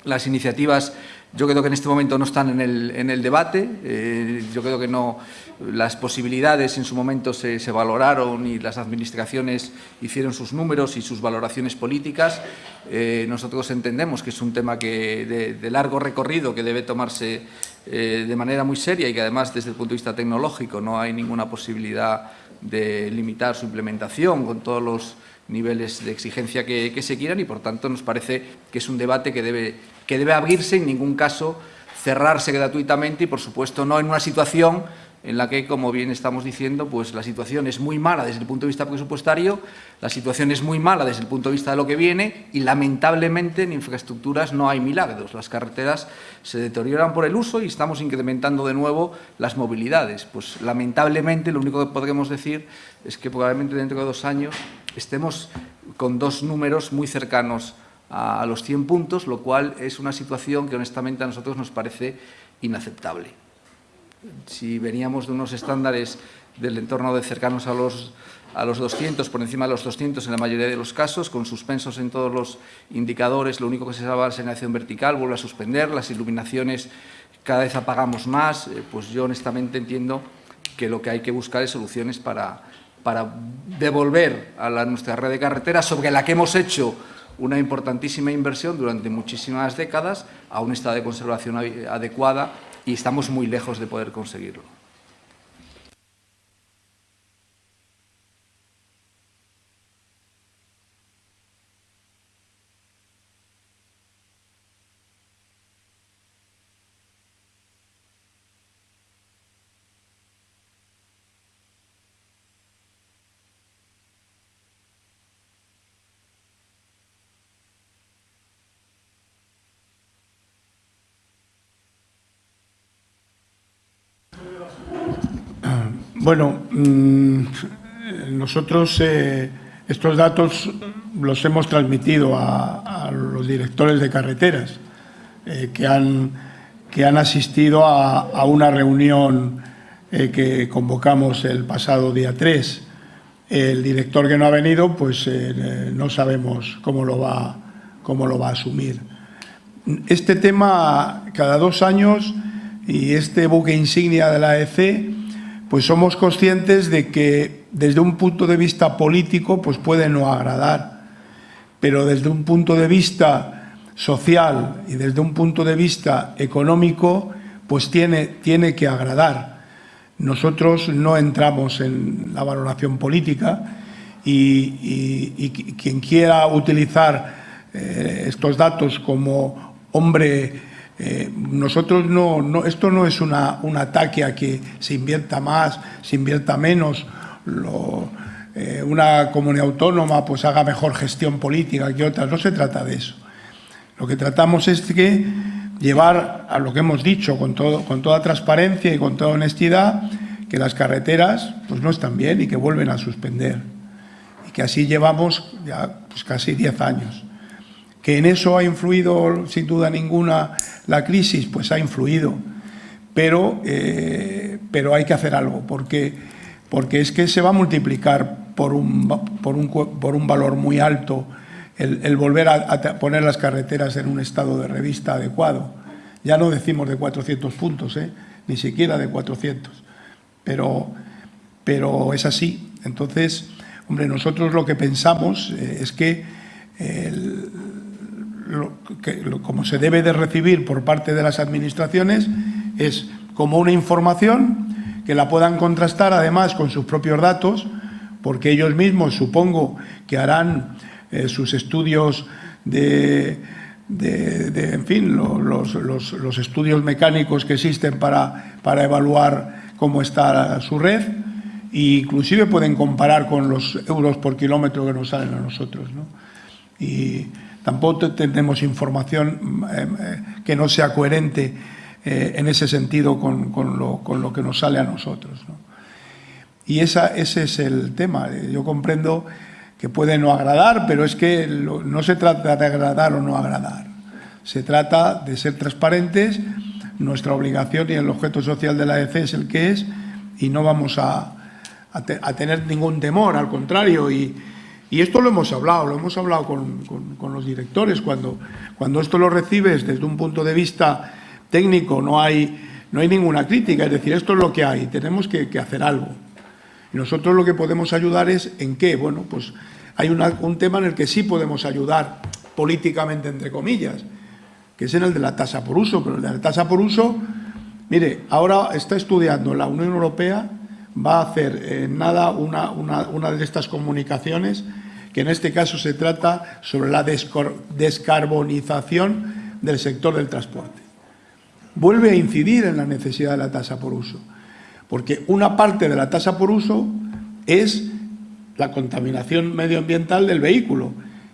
las iniciativas yo creo que en este momento no están en el, en el debate. Eh, yo creo que no, las posibilidades en su momento se, valoraron y las administraciones hicieron sus números y sus valoraciones políticas. Eh, nosotros entendemos que es un tema que de, largo recorrido que debe tomarse eh, de manera muy seria y que además desde el punto de vista tecnológico no hay ninguna posibilidad de limitar su implementación con todos los niveles de exigencia que, que se quieran y por tanto nos parece que es un debate que debe que debe abrirse, en ningún caso cerrarse gratuitamente y, por supuesto, no en una situación en la que, como bien estamos diciendo, pues la situación es muy mala desde el punto de vista presupuestario, la situación es muy mala desde el punto de vista de lo que viene y, lamentablemente, en infraestructuras no hay milagros. Las carreteras se deterioran por el uso y estamos incrementando de nuevo las movilidades. Pues, lamentablemente, lo único que podremos decir es que probablemente dentro de dos años estemos con dos números muy cercanos a, los 100 puntos, lo cual es una situación que honestamente a nosotros nos parece inaceptable. Si veníamos de unos estándares del entorno de cercanos a los a los 200, por encima de los 200 en la mayoría de los casos, con suspensos en todos los indicadores, lo único que se salva es la señalización vertical, vuelve a suspender, las iluminaciones cada vez apagamos más, eh, pues yo honestamente entiendo que lo que hay que buscar es soluciones para, para devolver a la, nuestra red de carreteras sobre la que hemos hecho una importantísima inversión durante muchísimas décadas a un estado de conservación adecuada y estamos muy lejos de poder conseguirlo. Bueno, mm, nosotros eh, estos datos los hemos transmitido a, los directores de carreteras eh, que, han, que han asistido a, una reunión eh, que convocamos el pasado día 3. El director que no ha venido, pues no sabemos cómo lo, va, cómo lo va a asumir. Este tema, cada dos años, y este buque insignia de la EC, pues somos conscientes de que desde un punto de vista político pues puede no agradar, pero desde un punto de vista social y desde un punto de vista económico pues tiene, tiene que agradar. Nosotros no entramos en la valoración política y, quien quiera utilizar eh, estos datos como hombre eh, nosotros no, esto no es una, un ataque a que se invierta más, se invierta menos, eh, una comunidad autónoma pues haga mejor gestión política que otras, no se trata de eso. Lo que tratamos es que llevar a lo que hemos dicho con, todo, con toda transparencia y con toda honestidad, que las carreteras pues no están bien y que vuelven a suspender. Y que así llevamos ya pues, casi 10 años. Que en eso ha influido, sin duda ninguna, la crisis, pues ha influido. Pero, eh, pero hay que hacer algo, porque, porque es que se va a multiplicar por un, por un, por un valor muy alto el, volver a, poner las carreteras en un estado de revista adecuado. Ya no decimos de 400 puntos, ¿eh? ni siquiera de 400, pero, pero es así. Entonces, hombre, nosotros lo que pensamos eh, es que como se debe de recibir por parte de las administraciones es como una información que la puedan contrastar además con sus propios datos, porque ellos mismos supongo que harán eh, sus estudios de, en fin, los, estudios mecánicos que existen para, para evaluar cómo está su red e inclusive pueden comparar con los euros por kilómetro que nos salen a nosotros. ¿no? Y, Tampoco tenemos información eh, eh, que no sea coherente eh, en ese sentido con, lo, que nos sale a nosotros. Y esa, ese es el tema. Yo comprendo que puede no agradar, pero es que no se trata de agradar o no agradar. Se trata de ser transparentes. Nuestra obligación y el objeto social de la EFE es el que es y no vamos a, a tener ningún temor, al contrario. Y, y esto lo hemos hablado, lo hemos hablado con, los directores. Cuando, cuando esto lo recibes desde un punto de vista técnico, no hay, no hay ninguna crítica. Es decir, esto es lo que hay, tenemos que, hacer algo. Y nosotros lo que podemos ayudar es en qué. Bueno, pues hay un tema en el que sí podemos ayudar políticamente, entre comillas, que es en el de la tasa por uso. Pero el de la tasa por uso, mire, ahora está estudiando la Unión Europea va a hacer eh, nada una, una, de estas comunicaciones, que en este caso se trata sobre la descarbonización del sector del transporte. Vuelve a incidir en la necesidad de la tasa por uso, porque una parte de la tasa por uso es la contaminación medioambiental del vehículo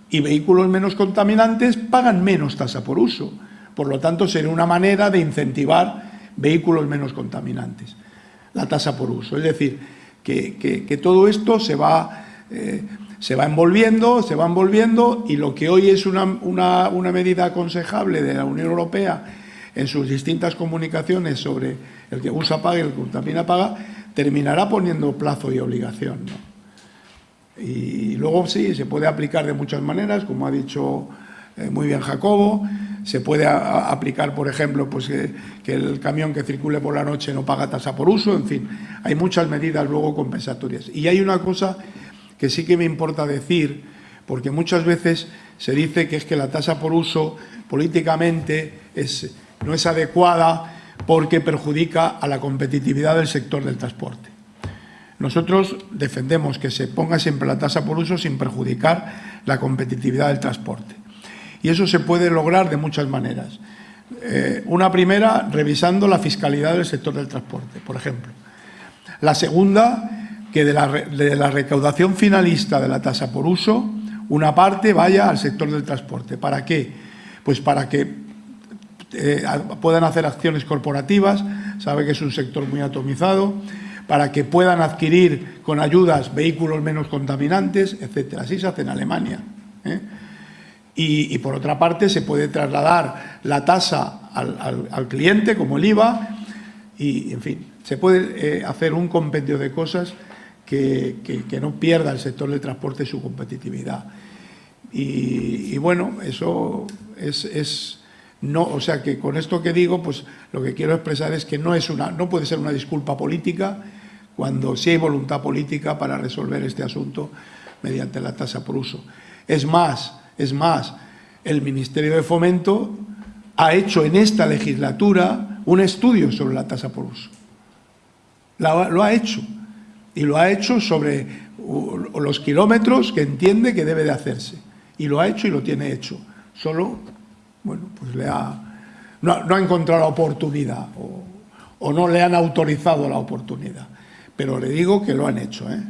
y vehículos menos contaminantes pagan menos tasa por uso. Por lo tanto, sería una manera de incentivar vehículos menos contaminantes la tasa por uso. Es decir, que, todo esto se va, eh, se va envolviendo, se va envolviendo y lo que hoy es una, medida aconsejable de la Unión Europea en sus distintas comunicaciones sobre el que usa paga y el que contamina paga, terminará poniendo plazo y obligación. Y luego sí, se puede aplicar de muchas maneras, como ha dicho muy bien Jacobo, se puede aplicar, por ejemplo, pues que, el camión que circule por la noche no paga tasa por uso, en fin, hay muchas medidas luego compensatorias. Y hay una cosa que sí que me importa decir, porque muchas veces se dice que es que la tasa por uso políticamente es, no es adecuada porque perjudica a la competitividad del sector del transporte. Nosotros defendemos que se ponga siempre la tasa por uso sin perjudicar la competitividad del transporte. Y eso se puede lograr de muchas maneras. Eh, una primera, revisando la fiscalidad del sector del transporte, por ejemplo. La segunda, que de la, recaudación finalista de la tasa por uso, una parte vaya al sector del transporte. ¿Para qué? Pues para que eh, puedan hacer acciones corporativas, sabe que es un sector muy atomizado, para que puedan adquirir con ayudas vehículos menos contaminantes, etcétera. Así se hace en Alemania. ¿eh? Y, por otra parte se puede trasladar la tasa al, cliente, como el IVA, y en fin, se puede eh, hacer un compendio de cosas que, no pierda el sector del transporte su competitividad. Y, bueno, eso es, no, o sea que con esto que digo, pues lo que quiero expresar es que no es una, no puede ser una disculpa política cuando sí hay voluntad política para resolver este asunto mediante la tasa por uso. Es más, es más, el Ministerio de Fomento ha hecho en esta legislatura un estudio sobre la tasa por uso. lo ha hecho. Y lo ha hecho sobre los kilómetros que entiende que debe de hacerse. Y lo ha hecho y lo tiene hecho. Solo, bueno, pues le ha, no, ha encontrado la oportunidad o, o, no le han autorizado la oportunidad. Pero le digo que lo han hecho, ¿eh?